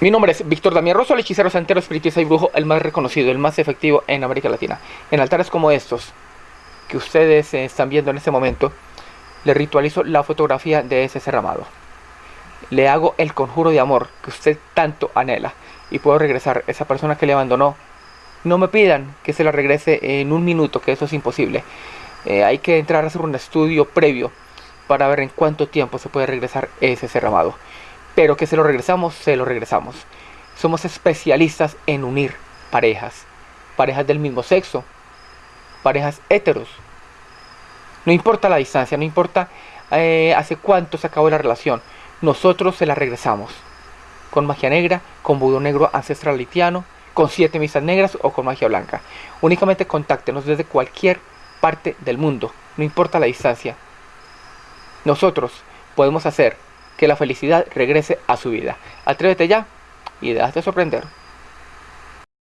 Mi nombre es Víctor Damián Rosso, el hechicero santero, espiritista y brujo, el más reconocido, el más efectivo en América Latina. En altares como estos, que ustedes eh, están viendo en este momento, le ritualizo la fotografía de ese ser. Le hago el conjuro de amor que usted tanto anhela y puedo regresar esa persona que le abandonó. No me pidan que se la regrese en un minuto, que eso es imposible. Eh, hay que entrar a hacer un estudio previo para ver en cuánto tiempo se puede regresar ese ser. Pero que se lo regresamos, se lo regresamos. Somos especialistas en unir parejas. Parejas del mismo sexo. Parejas heteros. No importa la distancia, no importa eh, hace cuánto se acabó la relación. Nosotros se la regresamos. Con magia negra, con budo negro ancestral haitiano, con siete misas negras o con magia blanca. Únicamente contáctenos desde cualquier parte del mundo, no importa la distancia. Nosotros podemos hacer que la felicidad regrese a su vida. Atrévete ya y déjate sorprender.